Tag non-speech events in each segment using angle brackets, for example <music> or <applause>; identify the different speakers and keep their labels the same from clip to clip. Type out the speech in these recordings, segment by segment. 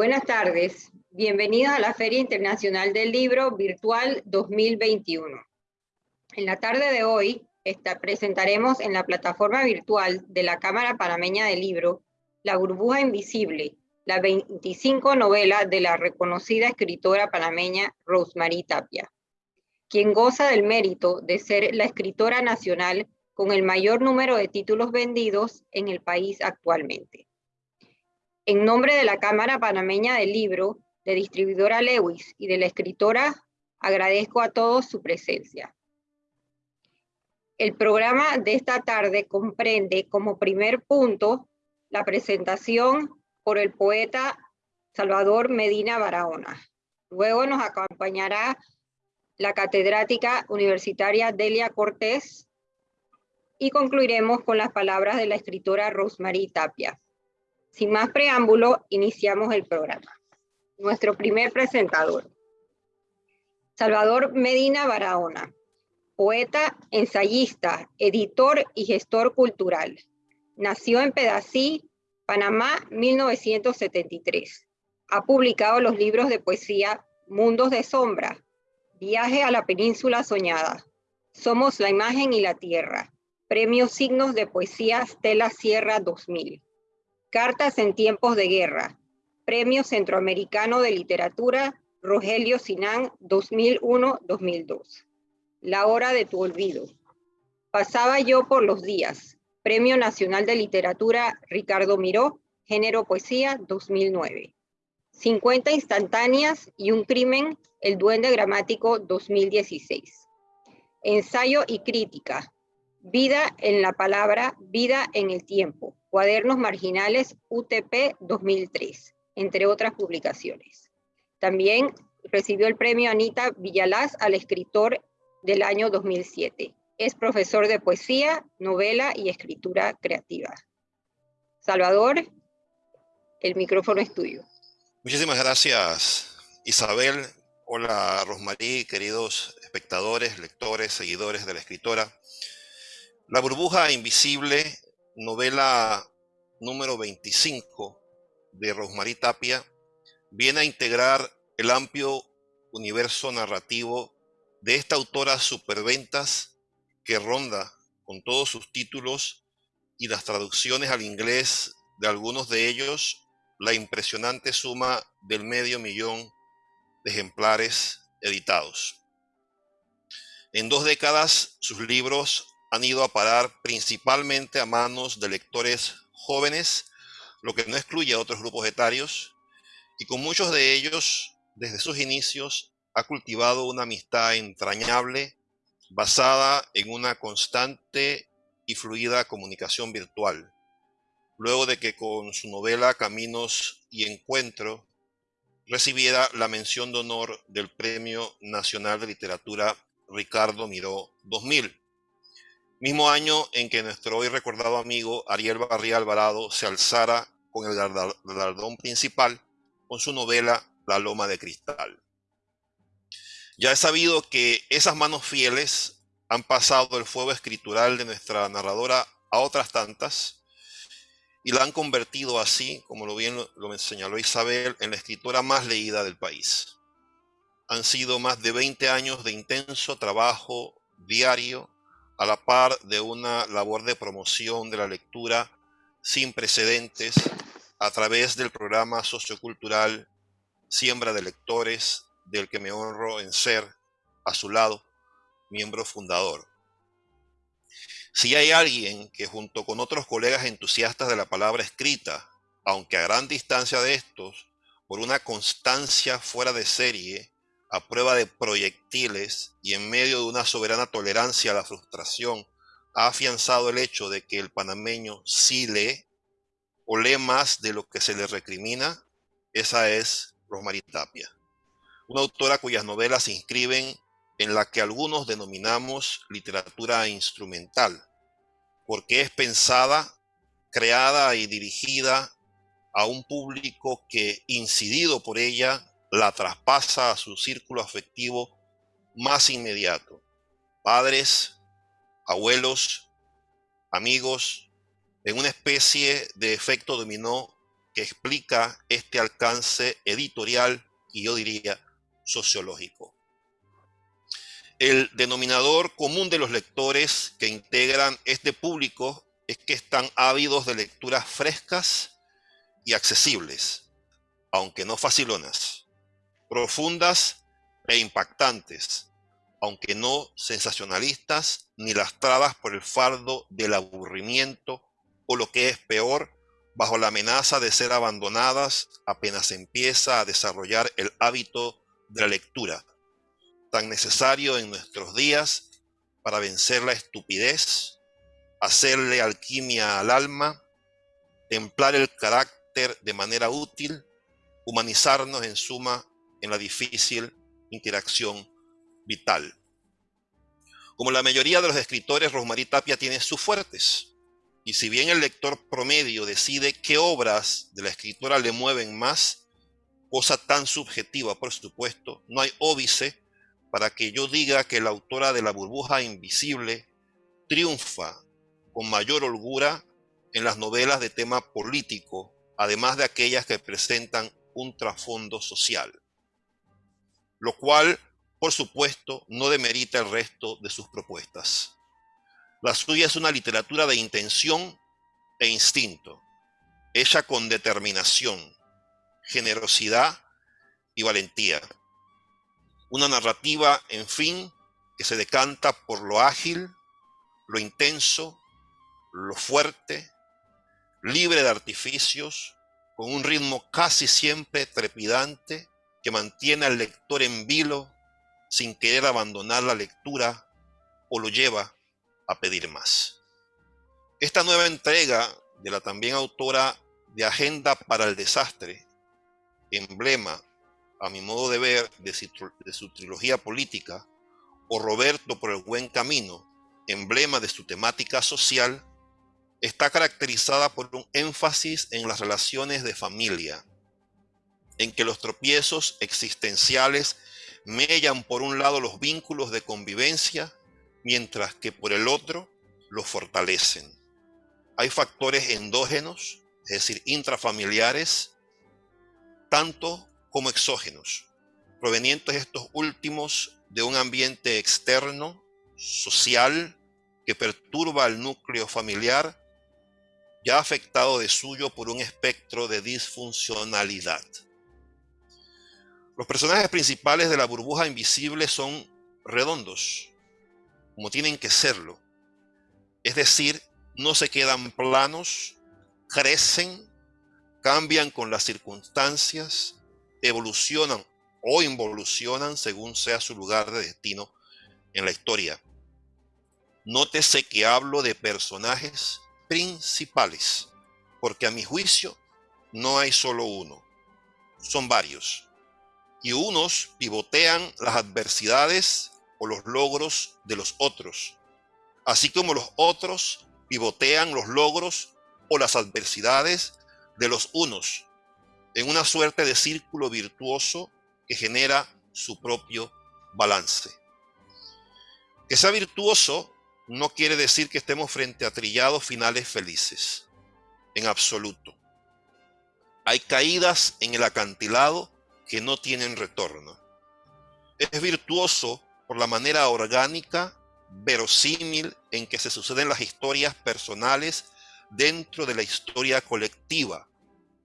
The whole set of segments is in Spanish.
Speaker 1: Buenas tardes, bienvenidos a la Feria Internacional del Libro Virtual 2021. En la tarde de hoy presentaremos en la plataforma virtual de la Cámara Panameña del Libro La burbuja invisible, la 25 novela de la reconocida escritora panameña Rosemary Tapia, quien goza del mérito de ser la escritora nacional con el mayor número de títulos vendidos en el país actualmente. En nombre de la Cámara Panameña del Libro, de distribuidora Lewis y de la escritora, agradezco a todos su presencia. El programa de esta tarde comprende como primer punto la presentación por el poeta Salvador Medina Barahona. Luego nos acompañará la catedrática universitaria Delia Cortés y concluiremos con las palabras de la escritora Rosemary Tapia. Sin más preámbulo, iniciamos el programa. Nuestro primer presentador. Salvador Medina Barahona poeta, ensayista, editor y gestor cultural. Nació en Pedací, Panamá, 1973. Ha publicado los libros de poesía Mundos de Sombra, Viaje a la Península Soñada, Somos la Imagen y la Tierra, Premio Signos de Poesía Stella Sierra 2000, Cartas en Tiempos de Guerra, Premio Centroamericano de Literatura Rogelio Sinán 2001-2002. La hora de tu olvido. Pasaba yo por los días. Premio Nacional de Literatura Ricardo Miró, Género Poesía 2009. 50 instantáneas y un crimen, El Duende Gramático 2016. Ensayo y crítica. Vida en la palabra, vida en el tiempo. Cuadernos marginales UTP 2003, entre otras publicaciones. También recibió el premio Anita Villalaz al escritor del año 2007. Es profesor de poesía, novela y escritura creativa. Salvador, el micrófono es tuyo.
Speaker 2: Muchísimas gracias, Isabel. Hola, Rosmarí, queridos espectadores, lectores, seguidores de la escritora. La burbuja invisible, novela número 25 de Rosmarí Tapia, viene a integrar el amplio universo narrativo de esta autora superventas que ronda con todos sus títulos y las traducciones al inglés de algunos de ellos la impresionante suma del medio millón de ejemplares editados. En dos décadas sus libros han ido a parar principalmente a manos de lectores jóvenes, lo que no excluye a otros grupos etarios, y con muchos de ellos, desde sus inicios, ha cultivado una amistad entrañable basada en una constante y fluida comunicación virtual. Luego de que con su novela Caminos y Encuentro recibiera la mención de honor del Premio Nacional de Literatura Ricardo Miró 2000. Mismo año en que nuestro hoy recordado amigo Ariel Barría Alvarado se alzara con el galardón principal con su novela La Loma de Cristal. Ya he sabido que esas manos fieles han pasado el fuego escritural de nuestra narradora a otras tantas y la han convertido así, como lo bien lo, señaló Isabel, en la escritora más leída del país. Han sido más de 20 años de intenso trabajo diario a la par de una labor de promoción de la lectura sin precedentes a través del programa sociocultural Siembra de Lectores del que me honro en ser, a su lado, miembro fundador. Si hay alguien que junto con otros colegas entusiastas de la palabra escrita, aunque a gran distancia de estos, por una constancia fuera de serie, a prueba de proyectiles y en medio de una soberana tolerancia a la frustración, ha afianzado el hecho de que el panameño sí lee o lee más de lo que se le recrimina, esa es Rosmarie Tapia una autora cuyas novelas se inscriben en la que algunos denominamos literatura instrumental, porque es pensada, creada y dirigida a un público que, incidido por ella, la traspasa a su círculo afectivo más inmediato. Padres, abuelos, amigos, en una especie de efecto dominó que explica este alcance editorial y yo diría sociológico. El denominador común de los lectores que integran este público es que están ávidos de lecturas frescas y accesibles, aunque no facilonas, profundas e impactantes, aunque no sensacionalistas ni lastradas por el fardo del aburrimiento o lo que es peor, bajo la amenaza de ser abandonadas apenas empieza a desarrollar el hábito de la lectura, tan necesario en nuestros días para vencer la estupidez, hacerle alquimia al alma, templar el carácter de manera útil, humanizarnos en suma en la difícil interacción vital. Como la mayoría de los escritores, Rosmarie Tapia tiene sus fuertes. Y si bien el lector promedio decide qué obras de la escritora le mueven más, cosa tan subjetiva, por supuesto, no hay óbice para que yo diga que la autora de La burbuja invisible triunfa con mayor holgura en las novelas de tema político, además de aquellas que presentan un trasfondo social. Lo cual por supuesto, no demerita el resto de sus propuestas. La suya es una literatura de intención e instinto, hecha con determinación, generosidad y valentía. Una narrativa, en fin, que se decanta por lo ágil, lo intenso, lo fuerte, libre de artificios, con un ritmo casi siempre trepidante que mantiene al lector en vilo sin querer abandonar la lectura o lo lleva a pedir más. Esta nueva entrega de la también autora de Agenda para el Desastre, emblema, a mi modo de ver, de su, trilogía política, o Roberto por el buen camino, emblema de su temática social, está caracterizada por un énfasis en las relaciones de familia, en que los tropiezos existenciales mellan por un lado los vínculos de convivencia, mientras que por el otro los fortalecen. Hay factores endógenos, es decir, intrafamiliares, tanto como exógenos, provenientes estos últimos de un ambiente externo, social, que perturba al núcleo familiar, ya afectado de suyo por un espectro de disfuncionalidad. Los personajes principales de la burbuja invisible son redondos, como tienen que serlo. Es decir, no se quedan planos, crecen, cambian con las circunstancias, evolucionan o involucionan según sea su lugar de destino en la historia. Nótese que hablo de personajes principales, porque a mi juicio no hay solo uno, son varios y unos pivotean las adversidades o los logros de los otros, así como los otros pivotean los logros o las adversidades de los unos, en una suerte de círculo virtuoso que genera su propio balance. Que sea virtuoso no quiere decir que estemos frente a trillados finales felices, en absoluto. Hay caídas en el acantilado que no tienen retorno. Es virtuoso por la manera orgánica, verosímil en que se suceden las historias personales dentro de la historia colectiva,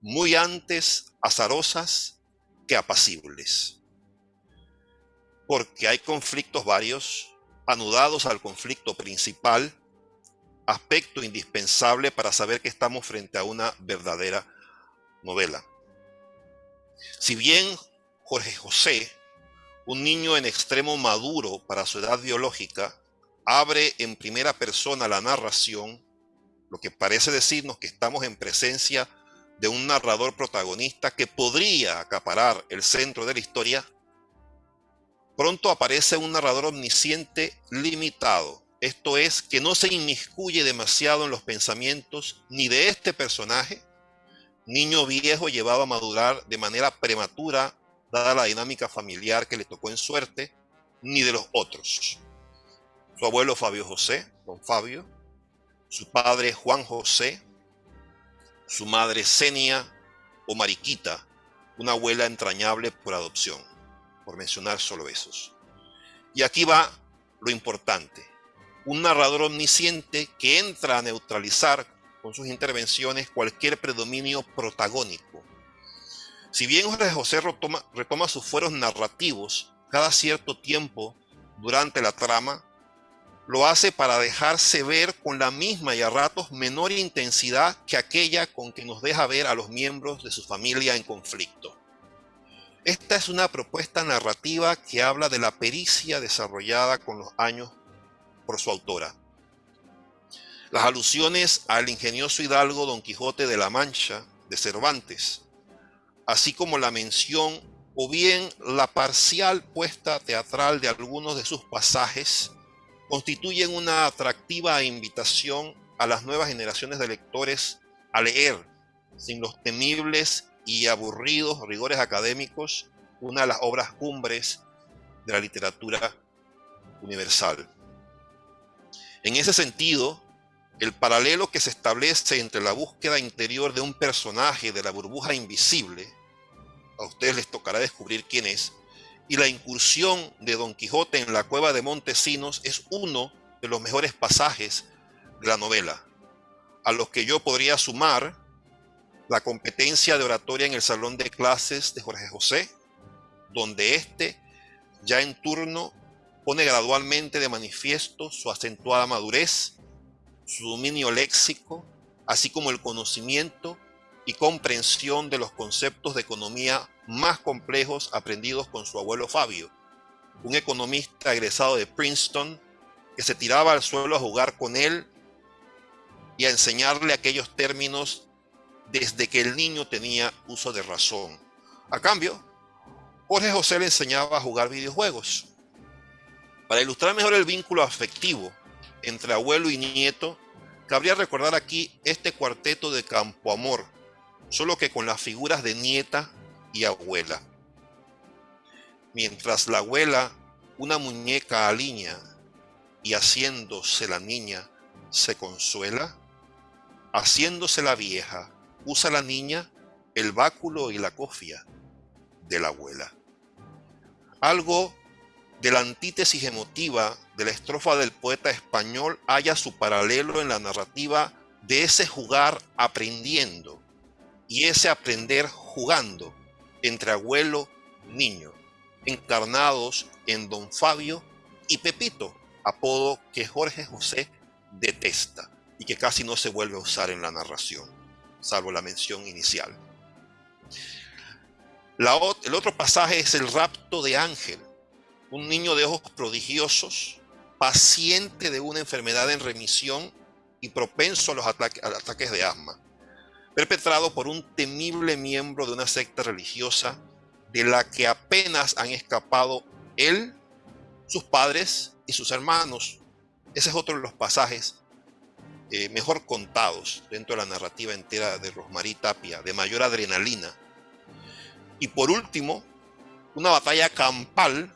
Speaker 2: muy antes azarosas que apacibles. Porque hay conflictos varios, anudados al conflicto principal, aspecto indispensable para saber que estamos frente a una verdadera novela. Si bien Jorge José, un niño en extremo maduro para su edad biológica, abre en primera persona la narración, lo que parece decirnos que estamos en presencia de un narrador protagonista que podría acaparar el centro de la historia, pronto aparece un narrador omnisciente limitado. Esto es, que no se inmiscuye demasiado en los pensamientos ni de este personaje, niño viejo llevado a madurar de manera prematura, dada la dinámica familiar que le tocó en suerte, ni de los otros. Su abuelo Fabio José, don Fabio, su padre Juan José, su madre Senia, o Mariquita, una abuela entrañable por adopción, por mencionar solo esos. Y aquí va lo importante, un narrador omnisciente que entra a neutralizar con sus intervenciones cualquier predominio protagónico. Si bien José retoma, retoma sus fueros narrativos cada cierto tiempo durante la trama, lo hace para dejarse ver con la misma y a ratos menor intensidad que aquella con que nos deja ver a los miembros de su familia en conflicto. Esta es una propuesta narrativa que habla de la pericia desarrollada con los años por su autora. Las alusiones al ingenioso hidalgo Don Quijote de la Mancha de Cervantes, así como la mención o bien la parcial puesta teatral de algunos de sus pasajes, constituyen una atractiva invitación a las nuevas generaciones de lectores a leer, sin los temibles y aburridos rigores académicos, una de las obras cumbres de la literatura universal. En ese sentido, el paralelo que se establece entre la búsqueda interior de un personaje de la burbuja invisible, a ustedes les tocará descubrir quién es, y la incursión de Don Quijote en la cueva de Montesinos es uno de los mejores pasajes de la novela, a los que yo podría sumar la competencia de oratoria en el salón de clases de Jorge José, donde éste, ya en turno, pone gradualmente de manifiesto su acentuada madurez, su dominio léxico, así como el conocimiento y comprensión de los conceptos de economía más complejos aprendidos con su abuelo Fabio, un economista egresado de Princeton que se tiraba al suelo a jugar con él y a enseñarle aquellos términos desde que el niño tenía uso de razón. A cambio, Jorge José le enseñaba a jugar videojuegos. Para ilustrar mejor el vínculo afectivo entre abuelo y nieto, cabría recordar aquí este cuarteto de Campo Amor, solo que con las figuras de nieta y abuela. Mientras la abuela, una muñeca aliña y haciéndose la niña, se consuela, haciéndose la vieja, usa la niña el báculo y la cofia de la abuela. Algo de la antítesis emotiva de la estrofa del poeta español haya su paralelo en la narrativa de ese jugar aprendiendo y ese aprender jugando entre abuelo niño, encarnados en don Fabio y Pepito, apodo que Jorge José detesta y que casi no se vuelve a usar en la narración, salvo la mención inicial. el otro pasaje es el rapto de Ángel, un niño de ojos prodigiosos, paciente de una enfermedad en remisión y propenso a los ataques de asma perpetrado por un temible miembro de una secta religiosa de la que apenas han escapado él, sus padres y sus hermanos. Ese es otro de los pasajes eh, mejor contados dentro de la narrativa entera de Rosmarie Tapia, de mayor adrenalina. Y por último, una batalla campal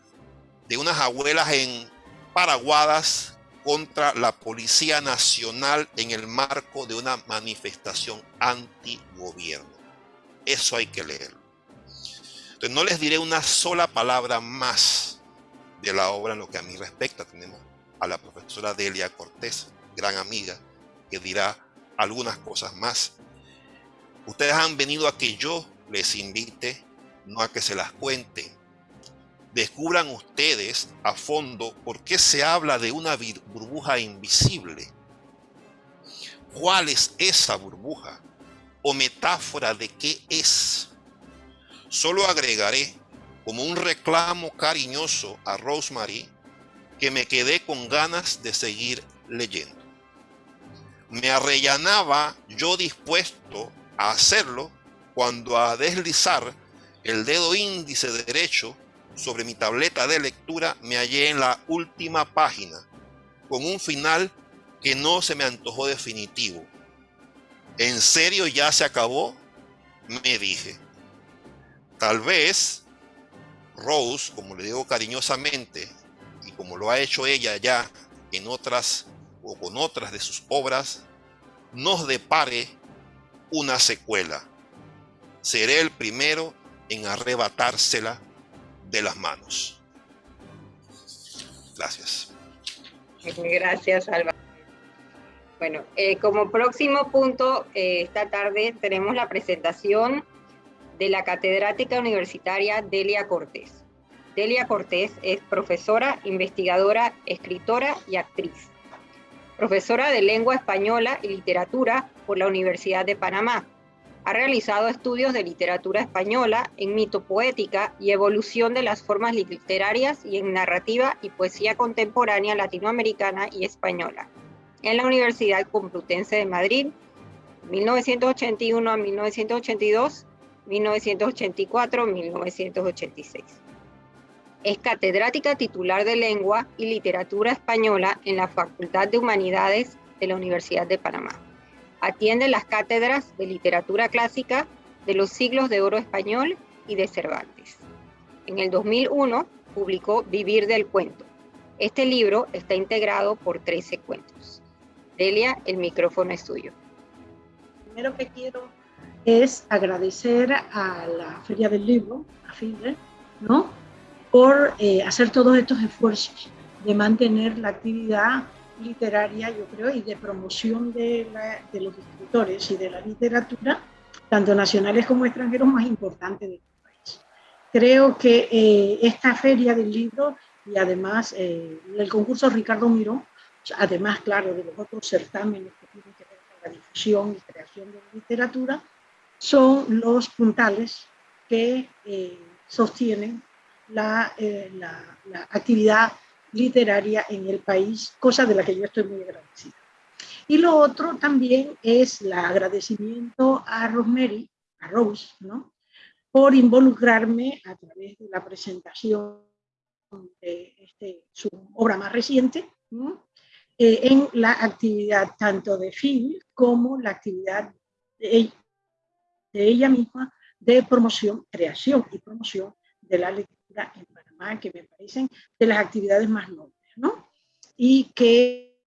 Speaker 2: de unas abuelas en Paraguadas contra la Policía Nacional en el marco de una manifestación anti-gobierno. Eso hay que leerlo. Entonces no les diré una sola palabra más de la obra en lo que a mí respecta. Tenemos a la profesora Delia Cortés, gran amiga, que dirá algunas cosas más. Ustedes han venido a que yo les invite, no a que se las cuente descubran ustedes a fondo por qué se habla de una burbuja invisible. ¿Cuál es esa burbuja? ¿O metáfora de qué es? Solo agregaré como un reclamo cariñoso a Rosemary que me quedé con ganas de seguir leyendo. Me arrellanaba yo dispuesto a hacerlo cuando a deslizar el dedo índice derecho sobre mi tableta de lectura me hallé en la última página, con un final que no se me antojó definitivo. ¿En serio ya se acabó? Me dije. Tal vez Rose, como le digo cariñosamente, y como lo ha hecho ella ya en otras o con otras de sus obras, nos depare una secuela. seré el primero en arrebatársela de las manos. Gracias.
Speaker 1: Gracias, Alba. Bueno, eh, como próximo punto, eh, esta tarde tenemos la presentación de la catedrática universitaria Delia Cortés. Delia Cortés es profesora, investigadora, escritora y actriz. Profesora de lengua española y literatura por la Universidad de Panamá. Ha realizado estudios de literatura española en mitopoética y evolución de las formas literarias y en narrativa y poesía contemporánea latinoamericana y española en la Universidad Complutense de Madrid, 1981 a 1982 1984-1986. Es catedrática titular de Lengua y Literatura Española en la Facultad de Humanidades de la Universidad de Panamá. Atiende las cátedras de Literatura Clásica de los siglos de oro español y de Cervantes. En el 2001 publicó Vivir del Cuento. Este libro está integrado por 13 cuentos. Delia, el micrófono es tuyo.
Speaker 3: Primero que quiero es agradecer a la Feria del Libro, a FIDE, ¿no? por eh, hacer todos estos esfuerzos de mantener la actividad literaria, yo creo, y de promoción de, los escritores y de la literatura, tanto nacionales como extranjeros, más importante de este país. Creo que eh, esta feria del libro y además eh, el concurso Ricardo Miró, además, claro, de los otros certámenes que tienen que ver con la difusión y creación de literatura, son los puntales que eh, sostienen eh, la, actividad literaria en el país, cosa de la que yo estoy muy agradecida. Y lo otro también es el agradecimiento a Rosemary, a Rose, ¿no? por involucrarme a través de la presentación de este, su obra más reciente, eh, en la actividad tanto de Phil como la actividad de, de ella misma de promoción, creación y promoción de la lectura en Que me parecen de las actividades más nobles, ¿no? Y que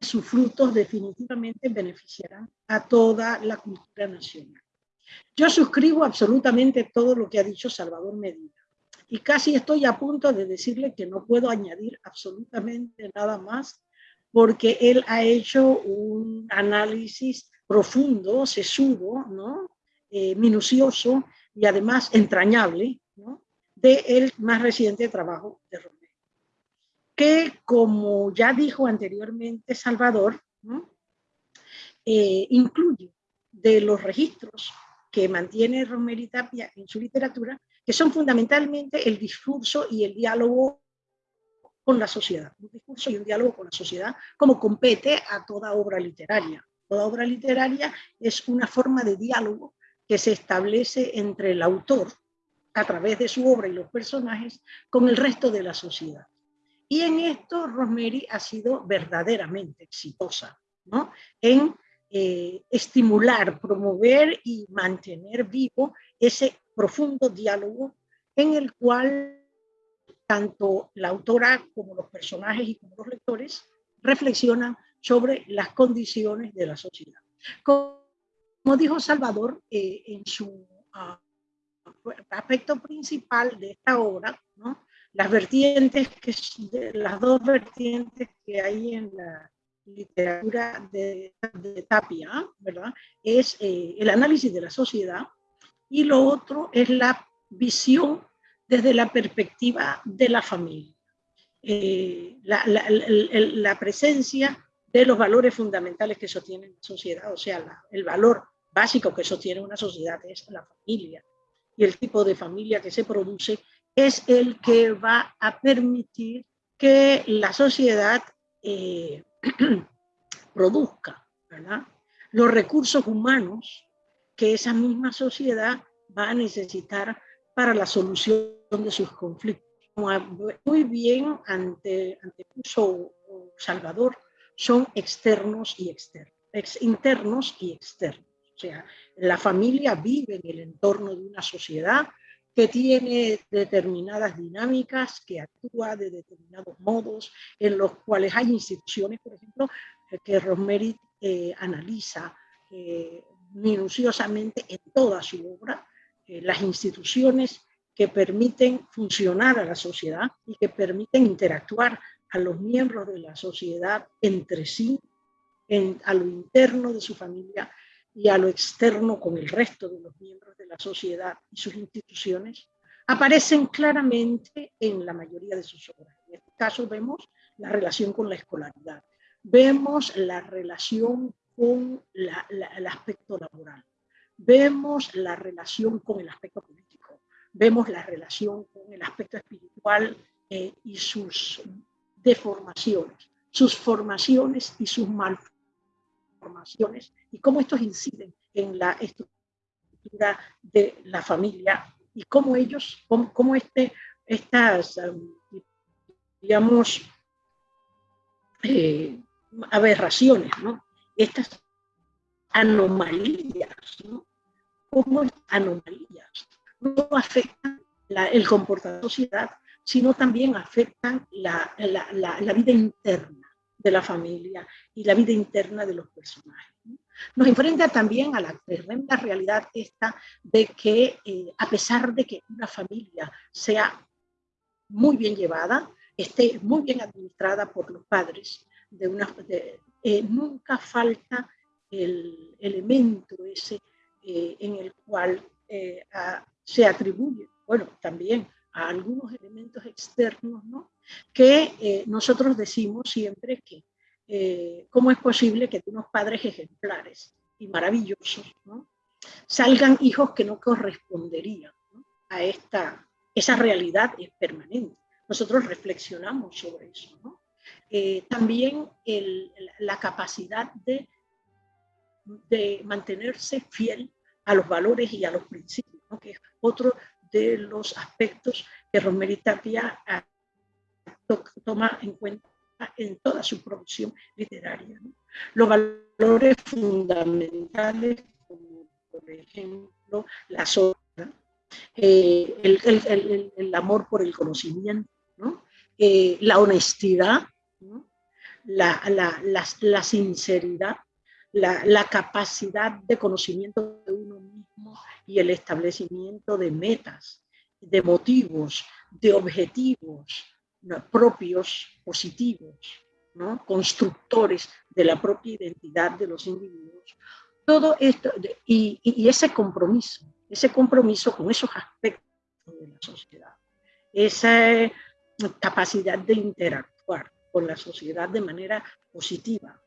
Speaker 3: sus frutos definitivamente beneficiarán a toda la cultura nacional. Yo suscribo absolutamente todo lo que ha dicho Salvador Medina y casi estoy a punto de decirle que no puedo añadir absolutamente nada más porque él ha hecho un análisis profundo, sesudo, ¿no? Eh, minucioso y además entrañable ¿no? De el más reciente trabajo de Romero. Que como ya dijo anteriormente Salvador, eh, incluye de los registros que mantiene Romero y Tapia en su literatura, que son fundamentalmente el discurso y el diálogo con la sociedad, un discurso y un diálogo con la sociedad, como compete a toda obra literaria. Toda obra literaria es una forma de diálogo que se establece entre el autor, a través de su obra y los personajes, con el resto de la sociedad. Y en esto Rosemary ha sido verdaderamente exitosa, ¿no? En eh, estimular, promover y mantener vivo ese profundo diálogo en el cual tanto la autora como los personajes y como los lectores reflexionan sobre las condiciones de la sociedad. Como dijo Salvador eh, en su ah, aspecto principal de esta obra, ¿no? las vertientes, que, las dos vertientes que hay en la literatura de, Tapia, ¿verdad? Es eh, el análisis de la sociedad y lo otro es la visión desde la perspectiva de la familia. Eh, la, la, presencia de los valores fundamentales que sostienen la sociedad, o sea, el valor básico que sostiene una sociedad es la familia. Y el tipo de familia que se produce es el que va a permitir que la sociedad eh, <clears throat> produzca los recursos humanos que esa misma sociedad va a necesitar para la solución de sus conflictos. Muy bien ante, ante Salvador, son externos y externos, ex, internos y externos. O sea, la familia vive en el entorno de una sociedad que tiene determinadas dinámicas, que actúa de determinados modos, en los cuales hay instituciones, por ejemplo, que Rosemary eh, analiza eh, minuciosamente en toda su obra, eh, las instituciones que permiten funcionar a la sociedad y que permiten interactuar a los miembros de la sociedad entre sí, en, a lo interno de su familia y a lo externo con el resto de los miembros de la sociedad y sus instituciones, aparecen claramente en la mayoría de sus obras. En este caso vemos la relación con la escolaridad, vemos la relación con el aspecto laboral, vemos la relación con el aspecto político, vemos la relación con el aspecto espiritual eh, y sus deformaciones, sus formaciones y sus malformaciones, y cómo estos inciden en la estructura de la familia y cómo ellos, cómo, este, estas, digamos, eh, aberraciones, ¿no? estas anomalías, ¿no? Cómo anomalías no afectan el comportamiento de la sociedad, sino también afectan la, la, vida interna de la familia y la vida interna de los personajes. Nos enfrenta también a la tremenda realidad esta de que eh, a pesar de que una familia sea muy bien llevada, esté muy bien administrada por los padres, de una, eh, nunca falta el elemento ese eh, en el cual se atribuye, bueno, también a algunos elementos externos, ¿no? que nosotros decimos siempre que cómo es posible que de unos padres ejemplares y maravillosos ¿no? salgan hijos que no corresponderían a esta, esa realidad es permanente. Nosotros reflexionamos sobre eso, ¿no? Eh, también la capacidad de, de, mantenerse fiel a los valores y a los principios, que es otro de los aspectos que Rosemary Tapia ah, toma en cuenta en toda su producción literaria. Los valores fundamentales, como por ejemplo la sombra, eh, el, el, el, amor por el conocimiento, ¿no? Eh, la honestidad, la, la, la, sinceridad, la, capacidad de conocimiento de uno mismo y el establecimiento de metas, de motivos, de objetivos propios, positivos, constructores de la propia identidad de los individuos. Todo esto, y, y ese compromiso, ese compromiso con esos aspectos de la sociedad, esa capacidad de interactuar, con la sociedad de manera positiva,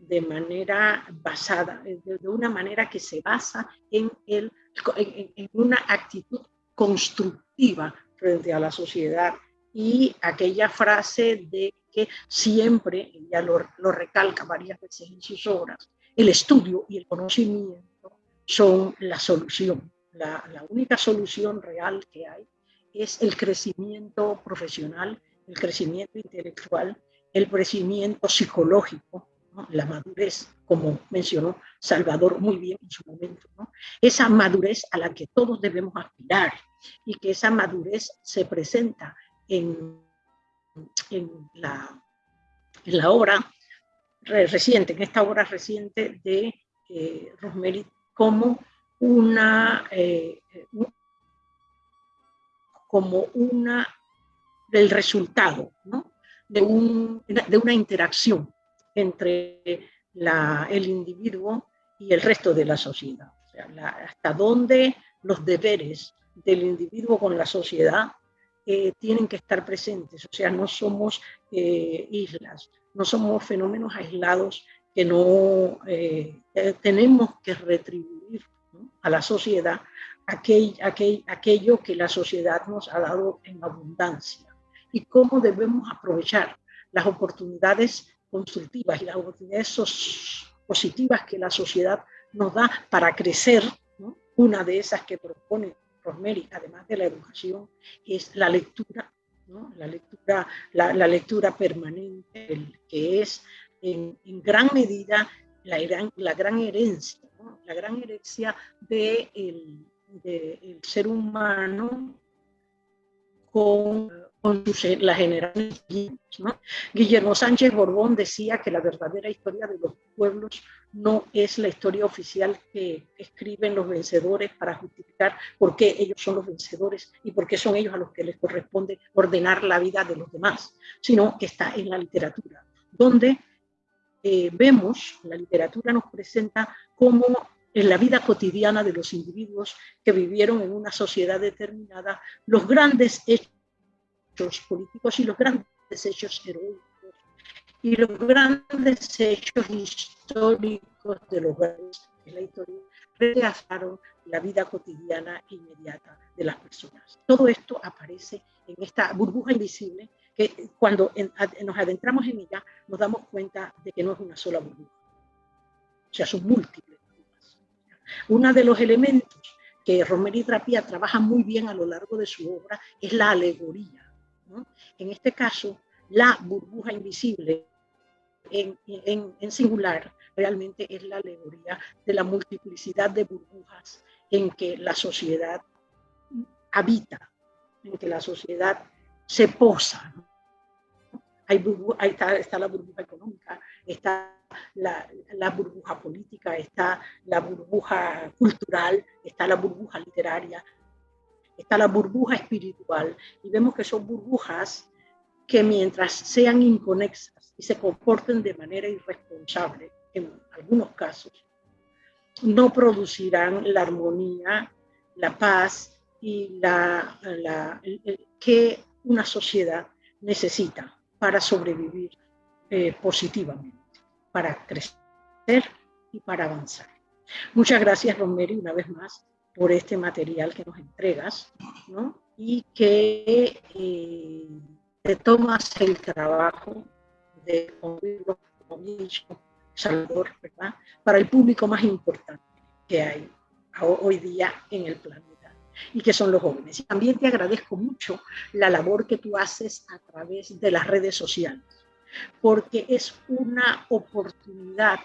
Speaker 3: de manera basada, de, una manera que se basa en, el, en, una actitud constructiva frente a la sociedad y aquella frase de que siempre, ella lo, lo recalca varias veces en sus obras, el estudio y el conocimiento son la solución. La, la, única solución real que hay es el crecimiento profesional, el crecimiento intelectual el crecimiento psicológico, la madurez, como mencionó Salvador muy bien en su momento, esa madurez a la que todos debemos aspirar y que esa madurez se presenta en, en, la, en la obra reciente, en esta obra reciente de eh, Rosemary, como una, eh, como una del resultado, ¿no? de, un, de una interacción entre el individuo y el resto de la sociedad. Hasta dónde los deberes del individuo con la sociedad eh, tienen que estar presentes. O sea, no somos eh, islas, no somos fenómenos aislados que no eh, tenemos que retribuir a la sociedad aquel, aquel, aquello que la sociedad nos ha dado en abundancia y cómo debemos aprovechar las oportunidades constructivas y las oportunidades positivas que la sociedad nos da para crecer. Una de esas que propone Rosemary, además de la educación, es la lectura, la, lectura la, lectura permanente, que es en, gran medida la gran, herencia, la gran herencia del de el ser humano con con sus, las generaciones. Guillermo Sánchez Borbón decía que la verdadera historia de los pueblos no es la historia oficial que escriben los vencedores para justificar por qué ellos son los vencedores y por qué son ellos a los que les corresponde ordenar la vida de los demás, sino que está en la literatura, donde eh, vemos, la literatura nos presenta cómo en la vida cotidiana de los individuos que vivieron en una sociedad determinada, los grandes hechos políticos y los grandes hechos heroicos y los grandes hechos históricos de los grandes de la historia retrasaron la vida cotidiana inmediata de las personas. Todo esto aparece en esta burbuja invisible que cuando nos adentramos en ella nos damos cuenta de que no es una sola burbuja, o sea, son múltiples. Uno de los elementos que Romero Trapía trabaja muy bien a lo largo de su obra es la alegoría. En este caso, la burbuja invisible en, en, singular realmente es la alegoría de la multiplicidad de burbujas en que la sociedad habita, en que la sociedad se posa. Hay ahí está, está, la burbuja económica, está la, la, burbuja política, está la burbuja cultural, está la burbuja literaria, está la burbuja espiritual. Y vemos que son burbujas que mientras sean inconexas y se comporten de manera irresponsable, en algunos casos, no producirán la armonía, la paz y la, que una sociedad necesita para sobrevivir eh, positivamente, para crecer y para avanzar. Muchas gracias, Romero, una vez más por este material que nos entregas ¿no? y que eh, te tomas el trabajo de oírlo como Salvador, ¿verdad? Para el público más importante que hay hoy día en el planeta y que son los jóvenes. Y también te agradezco mucho la labor que tú haces a través de las redes sociales, porque es una oportunidad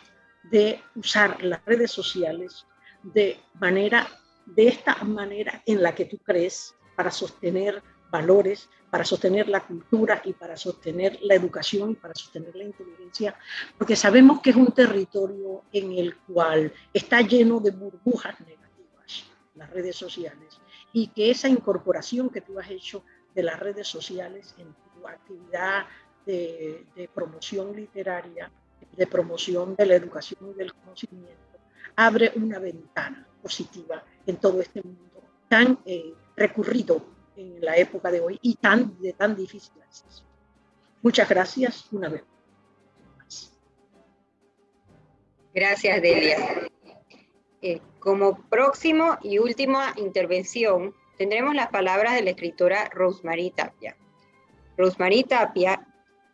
Speaker 3: de usar las redes sociales de manera de esta manera en la que tú crees para sostener valores, para sostener la cultura y para sostener la educación para sostener la inteligencia, porque sabemos que es un territorio en el cual está lleno de burbujas negativas, las redes sociales, y que esa incorporación que tú has hecho de las redes sociales en tu actividad de promoción literaria, de promoción de la educación y del conocimiento, abre una ventana positiva en todo este mundo tan eh, recurrido en la época de hoy y tan, de tan difícil acceso. Muchas gracias una vez más.
Speaker 1: Gracias, Delia. Eh, como próximo y última intervención, tendremos las palabras de la escritora Rosemary Tapia. Rosemary Tapia,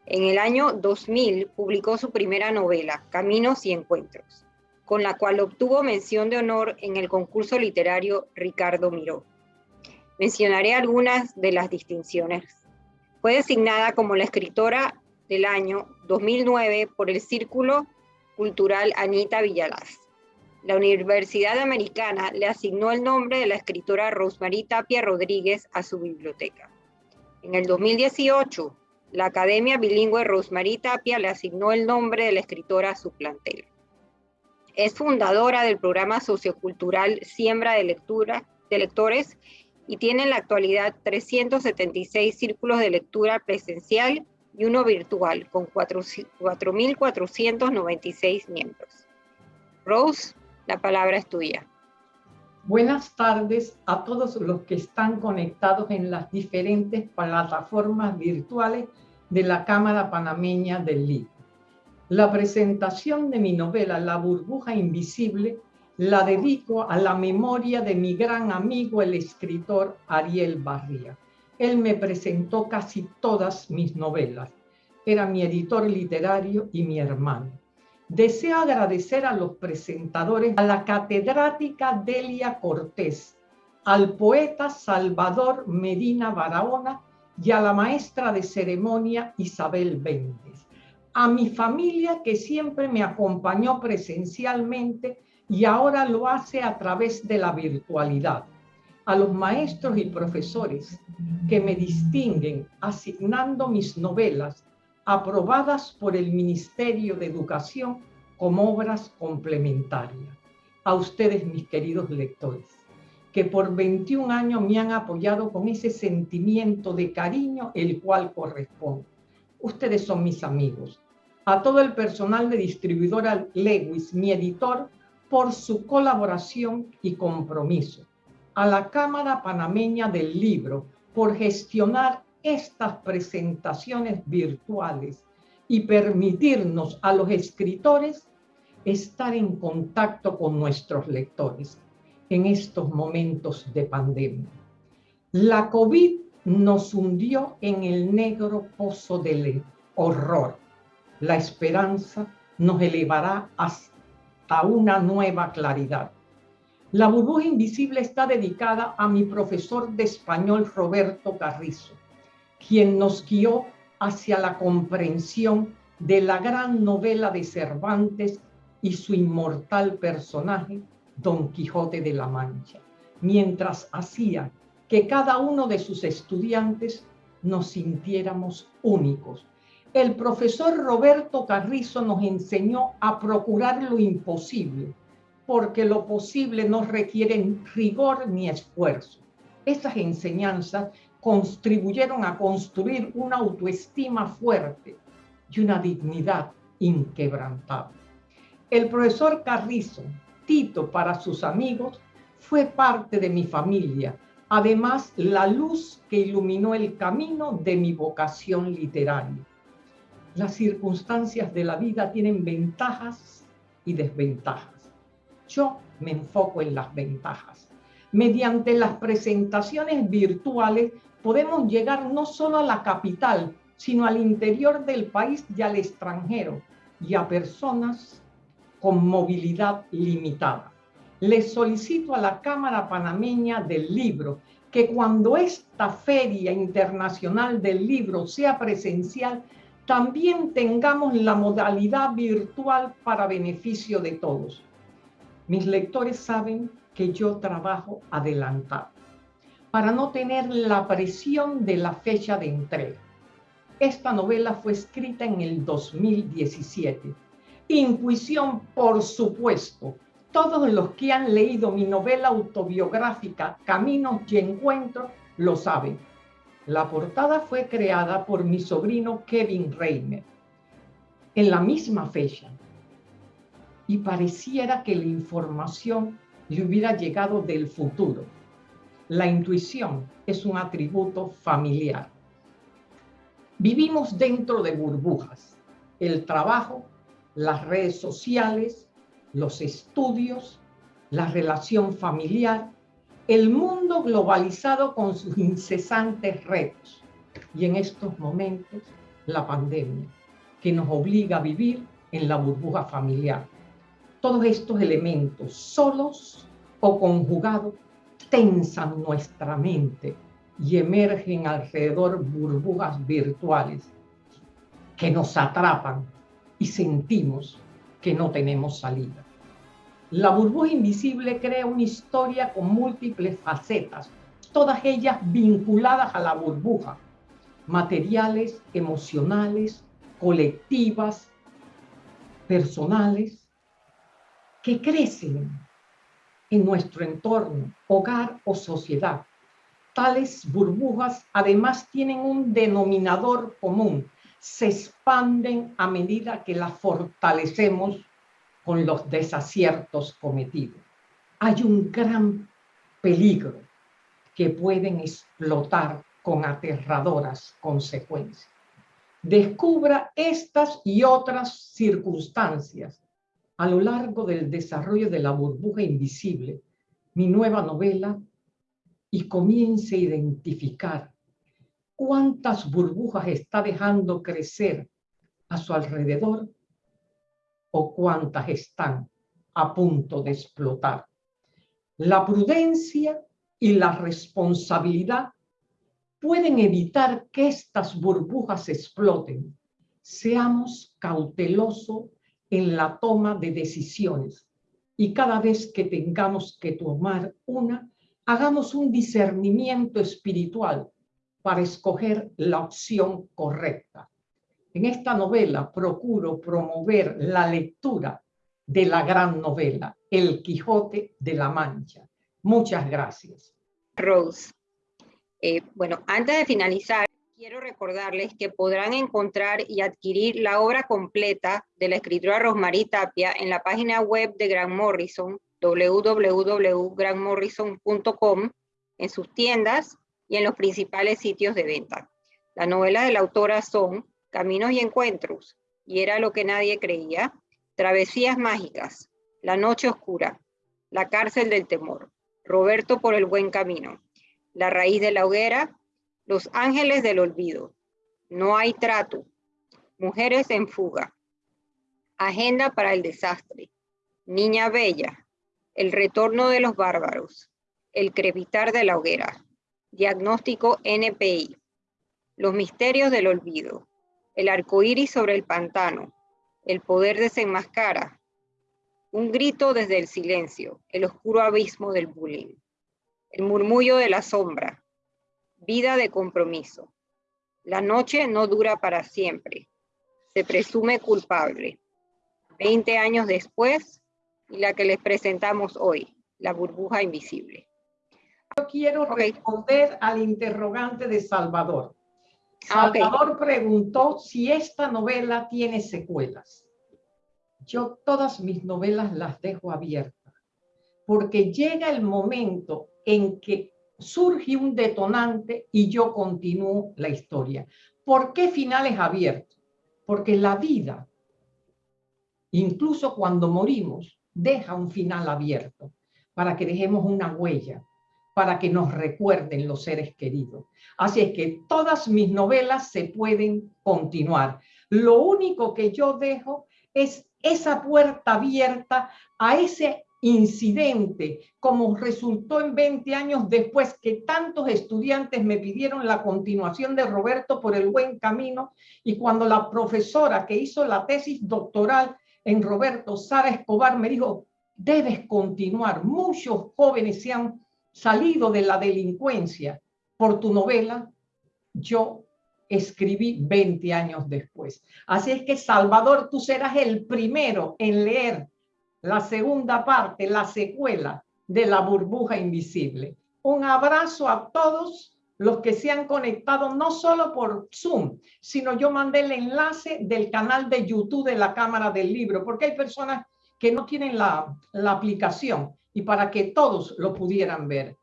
Speaker 1: en el año 2000, publicó su primera novela, Caminos y Encuentros, con la cual obtuvo mención de honor en el concurso literario Ricardo Miró. Mencionaré algunas de las distinciones. Fue designada como la escritora del año 2009 por el Círculo Cultural Anita Villalaz. La Universidad Americana le asignó el nombre de la escritora Rosemary Tapia Rodríguez a su biblioteca. En el 2018, la Academia Bilingüe Rosemary Tapia le asignó el nombre de la escritora a su plantel. Es fundadora del programa sociocultural Siembra de Lectura de Lectores y tiene en la actualidad 376 círculos de lectura presencial y uno virtual con 4.496 miembros. Rose, la palabra es tuya.
Speaker 4: Buenas tardes a todos los que están conectados en las diferentes plataformas virtuales de la Cámara Panameña del Libro. La presentación de mi novela La burbuja invisible la dedico a la memoria de mi gran amigo el escritor Ariel Barría. Él me presentó casi todas mis novelas. Era mi editor literario y mi hermano. Deseo agradecer a los presentadores, a la catedrática Delia Cortés, al poeta Salvador Medina Barahona y a la maestra de ceremonia Isabel Béndez. A mi familia que siempre me acompañó presencialmente y ahora lo hace a través de la virtualidad. a los maestros y profesores que me distinguen asignando mis novelas aprobadas por el Ministerio de Educación como obras complementarias. A ustedes, mis queridos lectores, que por 21 años me han apoyado con ese sentimiento de cariño el cual corresponde. Ustedes son mis amigos. A todo el personal de distribuidora Lewis, mi editor, por su colaboración y compromiso. A la Cámara Panameña del Libro por gestionar estas presentaciones virtuales y permitirnos a los escritores estar en contacto con nuestros lectores en estos momentos de pandemia. La COVID nos hundió en el negro pozo del horror. La esperanza nos elevará hasta una nueva claridad. La burbuja invisible está dedicada a mi profesor de español Roberto Carrizo, quien nos guió hacia la comprensión de la gran novela de Cervantes y su inmortal personaje, Don Quijote de la Mancha, mientras hacía que cada uno de sus estudiantes nos sintiéramos únicos. El profesor Roberto Carrizo nos enseñó a procurar lo imposible, porque lo posible no requiere rigor ni esfuerzo. Esas enseñanzas contribuyeron a construir una autoestima fuerte y una dignidad inquebrantable. El profesor Carrizo, Tito para sus amigos, fue parte de mi familia, además la luz que iluminó el camino de mi vocación literaria. Las circunstancias de la vida tienen ventajas y desventajas. Yo me enfoco en las ventajas. Mediante las presentaciones virtuales podemos llegar no solo a la capital, sino al interior del país y al extranjero, y a personas con movilidad limitada. Les solicito a la Cámara Panameña del Libro que cuando esta Feria Internacional del Libro sea presencial, también tengamos la modalidad virtual para beneficio de todos. Mis lectores saben que yo trabajo adelantado para no tener la presión de la fecha de entrega. Esta novela fue escrita en el 2017 Intuición, por supuesto. Todos los que han leído mi novela autobiográfica Caminos y Encuentros lo saben. La portada fue creada por mi sobrino Kevin Reimer en la misma fecha y pareciera que la información le hubiera llegado del futuro. La intuición es un atributo familiar. Vivimos dentro de burbujas. El trabajo las redes sociales, los estudios, la relación familiar, el mundo globalizado con sus incesantes retos y en estos momentos la pandemia que nos obliga a vivir en la burbuja familiar. Todos estos elementos, solos o conjugados, tensan nuestra mente y emergen alrededor burbujas virtuales que nos atrapan y sentimos que no tenemos salida. La burbuja invisible crea una historia con múltiples facetas, todas ellas vinculadas a la burbuja, materiales, emocionales, colectivas, personales, que crecen en nuestro entorno, hogar o sociedad. Tales burbujas además tienen un denominador común, se expanden a medida que las fortalecemos con los desaciertos cometidos. Hay un gran peligro que pueden explotar con aterradoras consecuencias. Descubra estas y otras circunstancias a lo largo del desarrollo de la burbuja invisible, mi nueva novela, y comience a identificar cuántas burbujas está dejando crecer a su alrededor o cuántas están a punto de explotar. La prudencia y la responsabilidad pueden evitar que estas burbujas exploten. Seamos cautelosos en la toma de decisiones y cada vez que tengamos que tomar una, hagamos un discernimiento espiritual para escoger la opción correcta. En esta novela procuro promover la lectura de la gran novela, El Quijote de la Mancha. Muchas gracias.
Speaker 1: Rose. Eh, bueno, antes de finalizar, quiero recordarles que podrán encontrar y adquirir la obra completa de la escritora Rosmarie Tapia en la página web de Grant Morrison, www.grantmorrison.com, en sus tiendas y en los principales sitios de venta. Las novelas de la autora son Caminos y Encuentros, y era lo que nadie creía, Travesías Mágicas, La Noche Oscura, La Cárcel del Temor, Roberto por el Buen Camino, La Raíz de la Hoguera, Los Ángeles del Olvido, No hay trato, Mujeres en Fuga, Agenda para el Desastre, Niña Bella, El Retorno de los Bárbaros, El Crepitar de la Hoguera, Diagnóstico NPI, Los Misterios del Olvido, El Arco Iris sobre el Pantano, El Poder desenmascara, Un Grito desde el Silencio, El Oscuro Abismo del Bullying, El Murmullo de la Sombra, Vida de Compromiso, La Noche no dura para siempre, Se presume culpable, 20 años después, y la que les presentamos hoy, La Burbuja Invisible.
Speaker 4: Quiero responder al interrogante de Salvador. Ah, Salvador preguntó si esta novela tiene secuelas. Yo todas mis novelas las dejo abiertas, porque llega el momento en que surge un detonante y yo continúo la historia. ¿Por qué finales abiertos? Porque la vida, incluso cuando morimos, deja un final abierto para que dejemos una huella, para que nos recuerden los seres queridos. Así es que todas mis novelas se pueden continuar. Lo único que yo dejo es esa puerta abierta a ese incidente, como resultó en 20 años después que tantos estudiantes me pidieron la continuación de Roberto por el buen camino y cuando la profesora que hizo la tesis doctoral en Roberto, Sara Escobar, me dijo, debes continuar. Muchos jóvenes se han salido de la delincuencia por tu novela, yo escribí 20 años después. Así es que, Salvador, tú serás el primero en leer la segunda parte, la secuela de La burbuja invisible. Un abrazo a todos los que se han conectado, no solo por Zoom, sino yo mandé el enlace del canal de YouTube de la Cámara del Libro, porque hay personas que no tienen la, la aplicación y para que todos lo pudieran ver.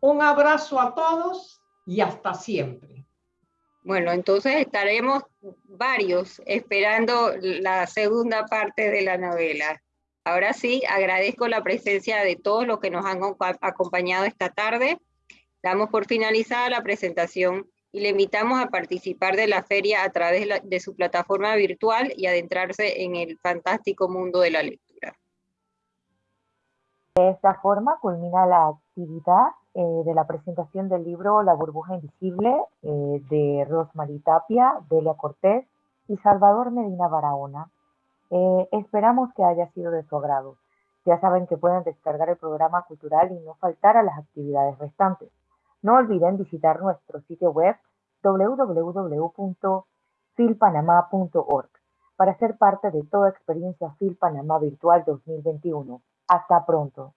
Speaker 4: Un abrazo a todos y hasta siempre.
Speaker 1: Bueno, entonces estaremos varios esperando la segunda parte de la novela. Ahora sí, agradezco la presencia de todos los que nos han acompañado esta tarde. Damos por finalizada la presentación y le invitamos a participar de la feria a través de su plataforma virtual y adentrarse en el fantástico mundo de la lectura.
Speaker 5: De esta forma culmina la actividad eh, de la presentación del libro La burbuja invisible eh, de Rosmarie Tapia, Delia Cortés y Salvador Medina Barahona. Eh, esperamos que haya sido de su agrado. Ya saben que pueden descargar el programa cultural y no faltar a las actividades restantes. No olviden visitar nuestro sitio web www.filpanamá.org para ser parte de toda experiencia Fil Panamá Virtual 2021. Hasta pronto.